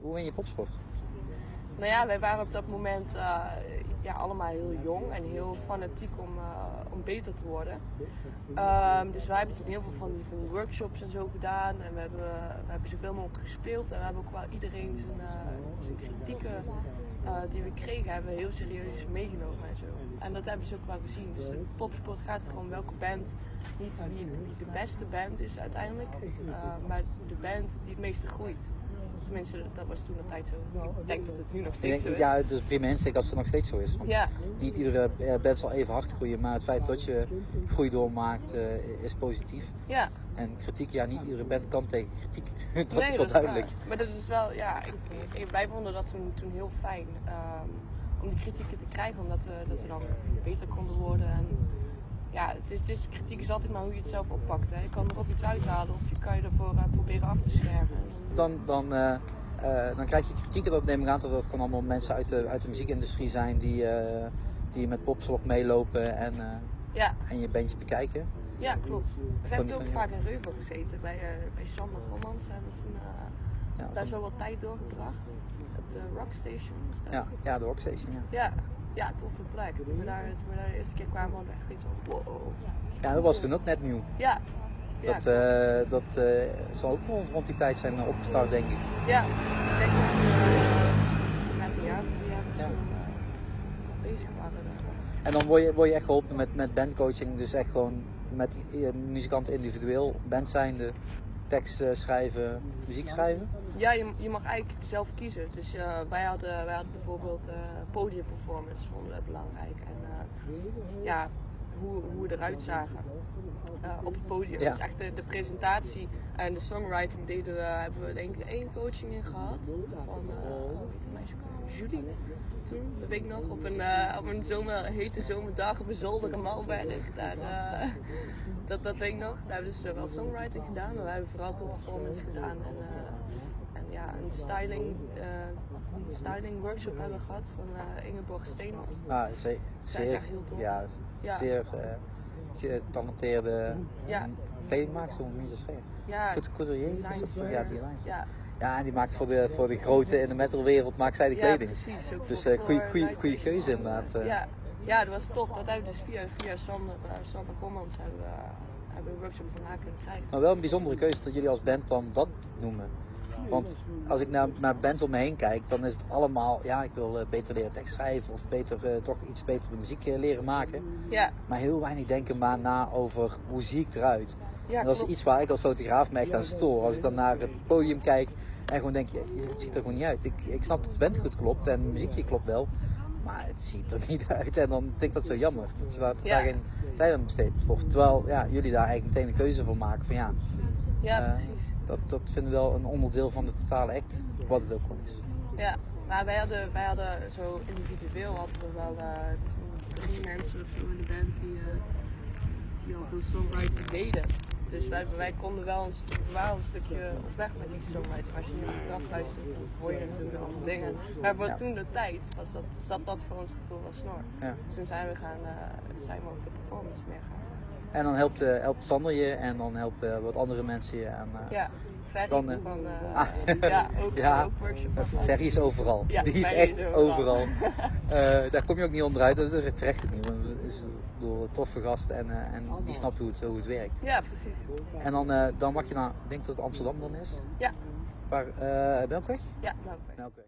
hoe ben je popsport? Nou ja, wij waren op dat moment uh, ja, allemaal heel jong en heel fanatiek om, uh, om beter te worden. Um, dus wij hebben toen heel veel van die, van workshops en zo gedaan. En we hebben, we hebben zoveel mogelijk gespeeld. En we hebben ook wel iedereen zijn, zijn kritieken die we kregen, hebben we heel serieus meegenomen en zo. En dat hebben ze ook wel gezien. Dus de popsport gaat erom welke band, niet wie de beste band is uiteindelijk, maar de band die het meeste groeit. Tenminste, dat was toen de tijd zo. Ik denk dat het nu nog steeds Ik denk, zo is. ja, het is prima insteek als het nog steeds zo is. Want Ja, Niet iedere eh, band zal even hard groeien, maar het feit dat je groei doormaakt eh, is positief. ja. En kritiek, ja, niet iedere band kan tegen kritiek. dat nee, is wel duidelijk. Maar dat is wel, ja, ik, ik- wij vonden dat toen, toen heel fijn. ehm, om die kritieken te krijgen, omdat we, dat we dan beter konden worden. En, ja, het is, is, kritiek is altijd maar hoe je het zelf oppakt. Hè. Je kan er of iets uithalen of je kan je ervoor eh, proberen af te schermen. Dan, dan, eh, eh, dan krijg je kritiek, dat neem ik aan dat dat gewoon allemaal mensen uit de, uit de muziekindustrie zijn die, die met popslog meelopen en, Ja, en je bandje bekijken. ja klopt. We hebben ook vaak in Reuvel gezeten bij, bij Sander Rommans. Hebben we toen eh, Ja, daar zo wat tijd doorgebracht. Op de Rockstation dat. ja, ja, de Rockstation, ja. Ja, ja, toffe plek. Toen we daar, toen we daar de eerste keer kwamen, hadden we echt iets van wow. Ja, dat was toen ook net nieuw. Ja, ja, Dat, eh, dat eh, zal ook rond, rond die tijd zijn eh, opgestart, denk ik. ja. ik denk dat we net een jaar of twee jaar of Ja. zo bezig waren. En dan word je, word je echt geholpen met, met bandcoaching, dus echt gewoon met muzikanten individueel, band zijnde, tekst schrijven, muziek schrijven. Ja, je, je mag eigenlijk zelf kiezen. Dus eh, wij, hadden, wij hadden bijvoorbeeld eh podiumperformance, vonden we belangrijk. En eh, ja, hoe, hoe we eruit zagen op het podium. Ja. Dus echt de, de presentatie en de songwriting deden we, hebben we denk ik één coaching in gehad. Van, meisje? Julie. Toen, dat weet ik nog, op een, op een zomer, hete zomerdag op een zolder in Malberg. Daar, dat, dat weet ik nog. Daar hebben we dus wel songwriting gedaan, maar wij hebben vooral de performance gedaan. En, en ja, een styling, eh, een styling workshop hebben gehad van eh, Ingeborg Steenmans. Ah, ze, Zij is echt heel tof. ja, Ja. zeer eh, getalenteerde Ja. kledingmaakster, hoe moet je zeggen? Ja, Goed, couturier, is design dat toch? Ja, design. Ja, Ja, en die maakt voor de, voor de grote in de metalwereld maakt zij de ja, kleding. precies. Ook Dus eh goede keuze inderdaad. Ja, ja, dat was tof. Dat hebben we dus via, via Sander, uh, Sander Gommans hebben hebben we een workshop van haar kunnen krijgen. Maar wel een bijzondere keuze dat jullie als band dan dat noemen. Want als ik naar, naar bands om me heen kijk, dan is het allemaal, ja, ik wil eh, beter leren tekst schrijven of beter, eh, toch iets beter de muziek eh, leren maken. Ja, Maar heel weinig denken maar na over hoe zie ik eruit. ja en dat is iets waar ik als fotograaf me echt aan stoor. Als ik dan naar het podium kijk en gewoon denk, je, het ziet er gewoon niet uit. Ik, ik snap dat de band goed klopt en de muziekje klopt wel, maar het ziet er niet uit. En dan vind ik dat zo jammer, dat je daar, Ja. geen tijd aan besteed wordt. Terwijl ja, jullie daar eigenlijk meteen een keuze voor maken van ja, Ja, eh, precies. dat, dat vinden we wel een onderdeel van de totale act, wat het ook gewoon is. Ja, maar wij hadden, wij hadden zo individueel hadden we wel eh, drie mensen of zo in de band die, eh, die al veel songwriting deden. Dus wij, wij konden wel een, een stukje op weg met die songwriting. Als je nu achteraf luistert, dan hoor je natuurlijk wel dingen. Maar voor Ja. toen de tijd was dat, zat dat voor ons gevoel wel snor. Ja. Dus toen zijn we, gaan, eh, zijn we ook de performance meer gaan. En dan helpt, eh, helpt Sander je en dan helpen wat andere mensen je. En, eh, Ja, Dan, eh, van, ah. ja, ook, Ja. ook workshop van. Ferry is overal. Ja, die is echt is overal. overal. Daar kom je ook niet onderuit. Dat is terecht niet. Want het is een toffe gast en, en die snapt hoe het, hoe het werkt. Ja, precies. En dan, dan mag je naar, ik denk dat het Amsterdam dan is. Ja, Waar, Melkweg? ja, oké. Melkweg.